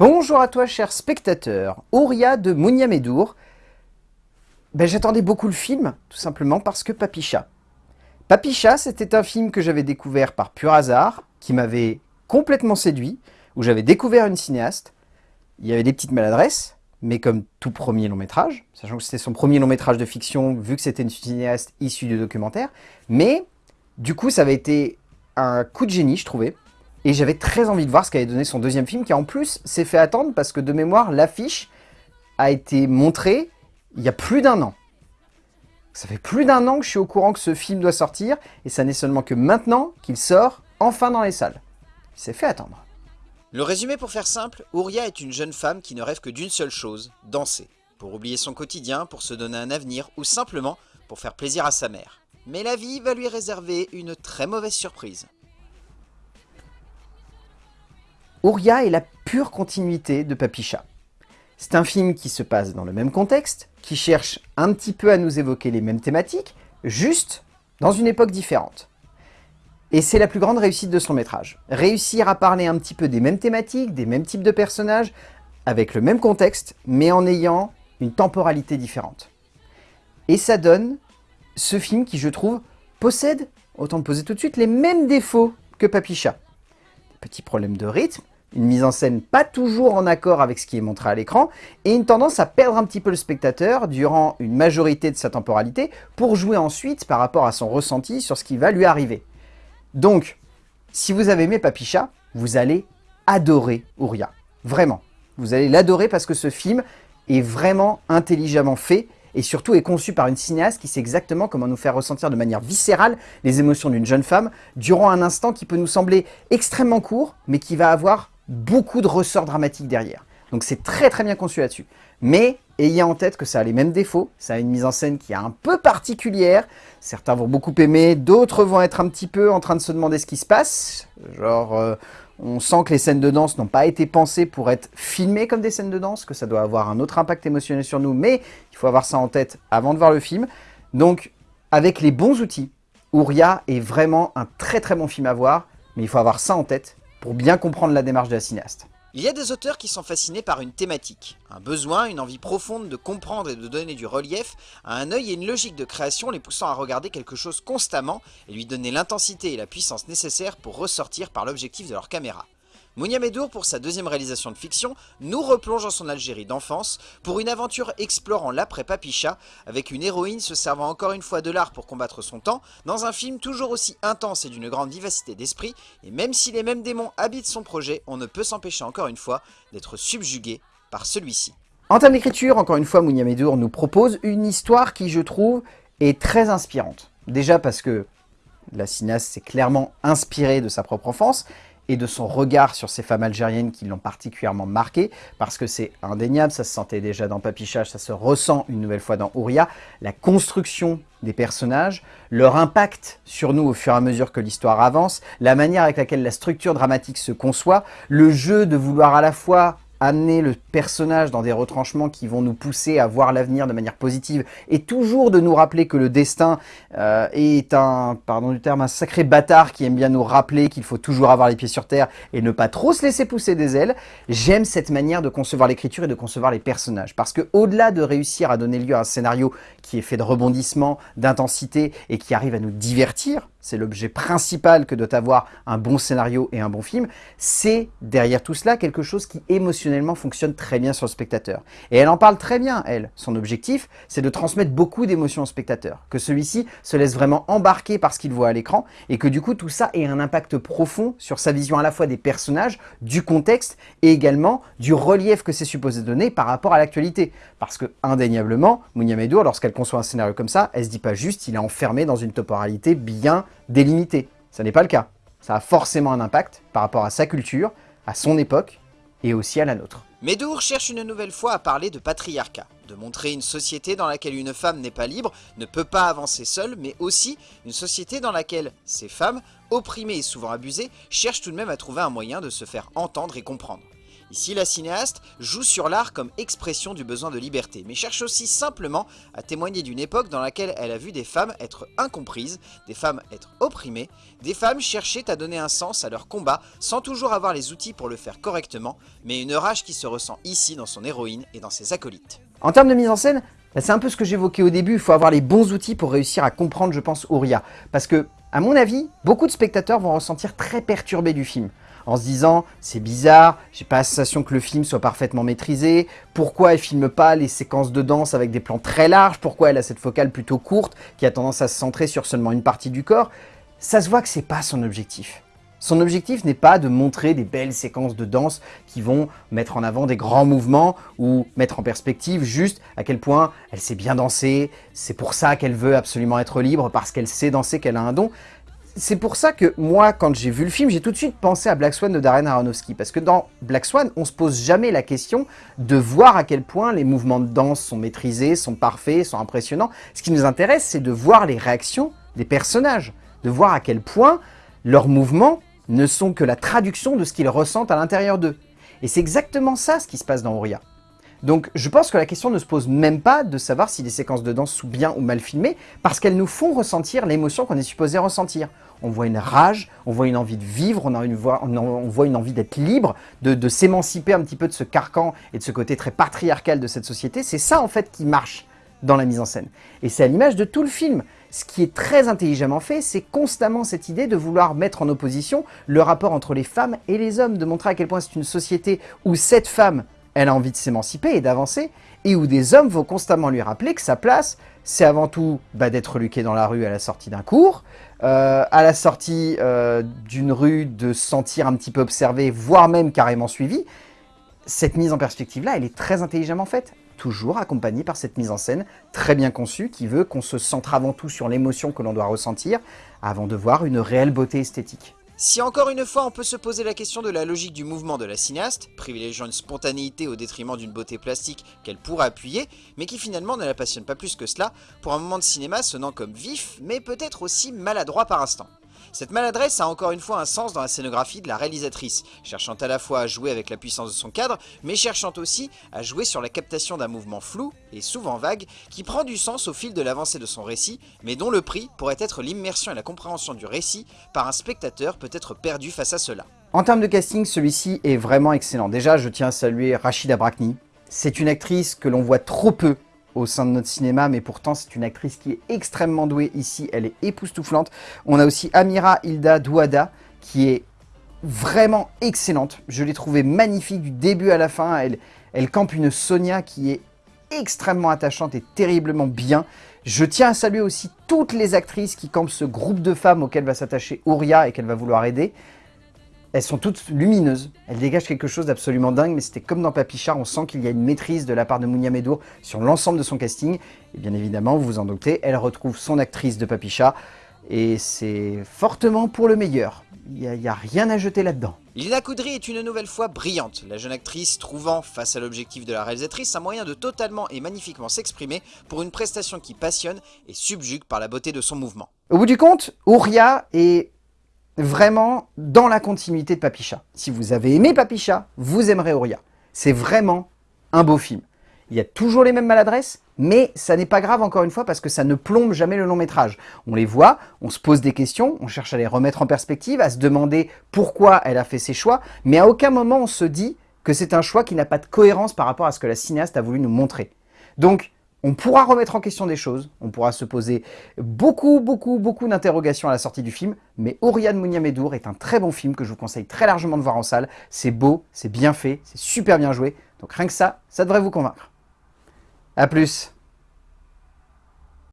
Bonjour à toi, cher spectateur. Ouria de Mounia Medour. Ben, J'attendais beaucoup le film, tout simplement parce que Papicha. Papicha, c'était un film que j'avais découvert par pur hasard, qui m'avait complètement séduit, où j'avais découvert une cinéaste. Il y avait des petites maladresses, mais comme tout premier long métrage, sachant que c'était son premier long métrage de fiction, vu que c'était une cinéaste issue du documentaire. Mais, du coup, ça avait été un coup de génie, je trouvais. Et j'avais très envie de voir ce qu'allait donner son deuxième film, qui en plus s'est fait attendre, parce que de mémoire, l'affiche a été montrée il y a plus d'un an. Ça fait plus d'un an que je suis au courant que ce film doit sortir, et ça n'est seulement que maintenant qu'il sort enfin dans les salles. Il s'est fait attendre. Le résumé pour faire simple, Ouria est une jeune femme qui ne rêve que d'une seule chose, danser. Pour oublier son quotidien, pour se donner un avenir, ou simplement pour faire plaisir à sa mère. Mais la vie va lui réserver une très mauvaise surprise. Ouria est la pure continuité de Papicha. C'est un film qui se passe dans le même contexte, qui cherche un petit peu à nous évoquer les mêmes thématiques, juste dans une époque différente. Et c'est la plus grande réussite de son métrage. Réussir à parler un petit peu des mêmes thématiques, des mêmes types de personnages, avec le même contexte, mais en ayant une temporalité différente. Et ça donne ce film qui, je trouve, possède, autant le poser tout de suite, les mêmes défauts que Papicha. Petits problèmes de rythme, une mise en scène pas toujours en accord avec ce qui est montré à l'écran, et une tendance à perdre un petit peu le spectateur durant une majorité de sa temporalité, pour jouer ensuite par rapport à son ressenti sur ce qui va lui arriver. Donc, si vous avez aimé Papicha, vous allez adorer Ouria. Vraiment. Vous allez l'adorer parce que ce film est vraiment intelligemment fait, et surtout est conçu par une cinéaste qui sait exactement comment nous faire ressentir de manière viscérale les émotions d'une jeune femme durant un instant qui peut nous sembler extrêmement court, mais qui va avoir beaucoup de ressorts dramatiques derrière. Donc c'est très très bien conçu là-dessus. Mais ayez en tête que ça a les mêmes défauts, ça a une mise en scène qui est un peu particulière, certains vont beaucoup aimer, d'autres vont être un petit peu en train de se demander ce qui se passe, genre euh, on sent que les scènes de danse n'ont pas été pensées pour être filmées comme des scènes de danse, que ça doit avoir un autre impact émotionnel sur nous, mais il faut avoir ça en tête avant de voir le film. Donc avec les bons outils, Ouria est vraiment un très très bon film à voir, mais il faut avoir ça en tête pour bien comprendre la démarche de la cinéaste. Il y a des auteurs qui sont fascinés par une thématique, un besoin, une envie profonde de comprendre et de donner du relief à un œil et une logique de création les poussant à regarder quelque chose constamment et lui donner l'intensité et la puissance nécessaires pour ressortir par l'objectif de leur caméra. Mounia Medour, pour sa deuxième réalisation de fiction, nous replonge en son Algérie d'enfance pour une aventure explorant l'après-Papicha, avec une héroïne se servant encore une fois de l'art pour combattre son temps, dans un film toujours aussi intense et d'une grande vivacité d'esprit, et même si les mêmes démons habitent son projet, on ne peut s'empêcher encore une fois d'être subjugué par celui-ci. En termes d'écriture, encore une fois, Mounia Medour nous propose une histoire qui, je trouve, est très inspirante. Déjà parce que la cinéaste s'est clairement inspirée de sa propre enfance, et de son regard sur ces femmes algériennes qui l'ont particulièrement marqué, parce que c'est indéniable, ça se sentait déjà dans Papichage, ça se ressent une nouvelle fois dans Ouria, la construction des personnages, leur impact sur nous au fur et à mesure que l'histoire avance, la manière avec laquelle la structure dramatique se conçoit, le jeu de vouloir à la fois amener le personnage dans des retranchements qui vont nous pousser à voir l'avenir de manière positive et toujours de nous rappeler que le destin euh, est un, pardon du terme, un sacré bâtard qui aime bien nous rappeler qu'il faut toujours avoir les pieds sur terre et ne pas trop se laisser pousser des ailes. J'aime cette manière de concevoir l'écriture et de concevoir les personnages parce que au-delà de réussir à donner lieu à un scénario qui est fait de rebondissements, d'intensité et qui arrive à nous divertir, c'est l'objet principal que doit avoir un bon scénario et un bon film, c'est derrière tout cela quelque chose qui émotionnellement fonctionne très bien sur le spectateur. Et elle en parle très bien, elle. Son objectif, c'est de transmettre beaucoup d'émotions au spectateur, que celui-ci se laisse vraiment embarquer par ce qu'il voit à l'écran, et que du coup tout ça ait un impact profond sur sa vision à la fois des personnages, du contexte, et également du relief que c'est supposé donner par rapport à l'actualité. Parce que, indéniablement, Mounia Medour, lorsqu'elle conçoit un scénario comme ça, elle se dit pas juste il est enfermé dans une temporalité bien délimité. Ça n'est pas le cas. Ça a forcément un impact par rapport à sa culture, à son époque et aussi à la nôtre. Medour cherche une nouvelle fois à parler de patriarcat, de montrer une société dans laquelle une femme n'est pas libre, ne peut pas avancer seule, mais aussi une société dans laquelle ces femmes, opprimées et souvent abusées, cherchent tout de même à trouver un moyen de se faire entendre et comprendre. Ici, la cinéaste joue sur l'art comme expression du besoin de liberté, mais cherche aussi simplement à témoigner d'une époque dans laquelle elle a vu des femmes être incomprises, des femmes être opprimées, des femmes chercher à donner un sens à leur combat sans toujours avoir les outils pour le faire correctement, mais une rage qui se ressent ici dans son héroïne et dans ses acolytes. En termes de mise en scène, bah, c'est un peu ce que j'évoquais au début, il faut avoir les bons outils pour réussir à comprendre, je pense, Ouria. Parce que, à mon avis, beaucoup de spectateurs vont ressentir très perturbés du film en se disant c'est bizarre, j'ai pas la sensation que le film soit parfaitement maîtrisé, pourquoi elle filme pas les séquences de danse avec des plans très larges, pourquoi elle a cette focale plutôt courte qui a tendance à se centrer sur seulement une partie du corps, ça se voit que c'est pas son objectif. Son objectif n'est pas de montrer des belles séquences de danse qui vont mettre en avant des grands mouvements ou mettre en perspective juste à quel point elle sait bien danser, c'est pour ça qu'elle veut absolument être libre, parce qu'elle sait danser, qu'elle a un don c'est pour ça que moi, quand j'ai vu le film, j'ai tout de suite pensé à Black Swan de Darren Aronofsky. Parce que dans Black Swan, on se pose jamais la question de voir à quel point les mouvements de danse sont maîtrisés, sont parfaits, sont impressionnants. Ce qui nous intéresse, c'est de voir les réactions des personnages. De voir à quel point leurs mouvements ne sont que la traduction de ce qu'ils ressentent à l'intérieur d'eux. Et c'est exactement ça ce qui se passe dans Ouria. Donc je pense que la question ne se pose même pas de savoir si les séquences de danse sont bien ou mal filmées, parce qu'elles nous font ressentir l'émotion qu'on est supposé ressentir. On voit une rage, on voit une envie de vivre, on, voit une envie d'être libre, de, de s'émanciper un petit peu de ce carcan et de ce côté très patriarcal de cette société. C'est ça en fait qui marche dans la mise en scène. Et c'est à l'image de tout le film. Ce qui est très intelligemment fait, c'est constamment cette idée de vouloir mettre en opposition le rapport entre les femmes et les hommes, de montrer à quel point c'est une société où cette femme elle a envie de s'émanciper et d'avancer, et où des hommes vont constamment lui rappeler que sa place, c'est avant tout bah, d'être reluqué dans la rue à la sortie d'un cours, euh, à la sortie euh, d'une rue, de se sentir un petit peu observé, voire même carrément suivi. Cette mise en perspective-là, elle est très intelligemment faite, toujours accompagnée par cette mise en scène très bien conçue qui veut qu'on se centre avant tout sur l'émotion que l'on doit ressentir avant de voir une réelle beauté esthétique. Si encore une fois on peut se poser la question de la logique du mouvement de la cinéaste, privilégiant une spontanéité au détriment d'une beauté plastique qu'elle pourrait appuyer, mais qui finalement ne la passionne pas plus que cela, pour un moment de cinéma sonnant comme vif, mais peut-être aussi maladroit par instant. Cette maladresse a encore une fois un sens dans la scénographie de la réalisatrice, cherchant à la fois à jouer avec la puissance de son cadre, mais cherchant aussi à jouer sur la captation d'un mouvement flou, et souvent vague, qui prend du sens au fil de l'avancée de son récit, mais dont le prix pourrait être l'immersion et la compréhension du récit par un spectateur peut-être perdu face à cela. En termes de casting, celui-ci est vraiment excellent. Déjà, je tiens à saluer Rachida Brakni. C'est une actrice que l'on voit trop peu au sein de notre cinéma, mais pourtant c'est une actrice qui est extrêmement douée ici, elle est époustouflante. On a aussi Amira Hilda Douada, qui est vraiment excellente. Je l'ai trouvée magnifique du début à la fin. Elle, campe une Sonia qui est extrêmement attachante et terriblement bien. Je tiens à saluer aussi toutes les actrices qui campent ce groupe de femmes auquel va s'attacher Ouria et qu'elle va vouloir aider. Elles sont toutes lumineuses, elles dégagent quelque chose d'absolument dingue, mais c'était comme dans Papichard, on sent qu'il y a une maîtrise de la part de Mounia Medour sur l'ensemble de son casting. Et bien évidemment, vous vous en doutez, elle retrouve son actrice de Papicha, et c'est fortement pour le meilleur. Il n'y a, rien à jeter là-dedans. Lina Koudry est une nouvelle fois brillante, la jeune actrice trouvant, face à l'objectif de la réalisatrice, un moyen de totalement et magnifiquement s'exprimer pour une prestation qui passionne et subjugue par la beauté de son mouvement. Au bout du compte, Ouria est vraiment dans la continuité de Papicha. Si vous avez aimé Papicha, vous aimerez Ouria. C'est vraiment un beau film. Il y a toujours les mêmes maladresses, mais ça n'est pas grave encore une fois parce que ça ne plombe jamais le long métrage. On les voit, on se pose des questions, on cherche à les remettre en perspective, à se demander pourquoi elle a fait ses choix, mais à aucun moment on se dit que c'est un choix qui n'a pas de cohérence par rapport à ce que la cinéaste a voulu nous montrer. Donc, on pourra remettre en question des choses, on pourra se poser beaucoup, beaucoup, beaucoup d'interrogations à la sortie du film, mais Oriane Mouniamedour est un très bon film que je vous conseille très largement de voir en salle. C'est beau, c'est bien fait, c'est super bien joué, donc rien que ça, ça devrait vous convaincre. A plus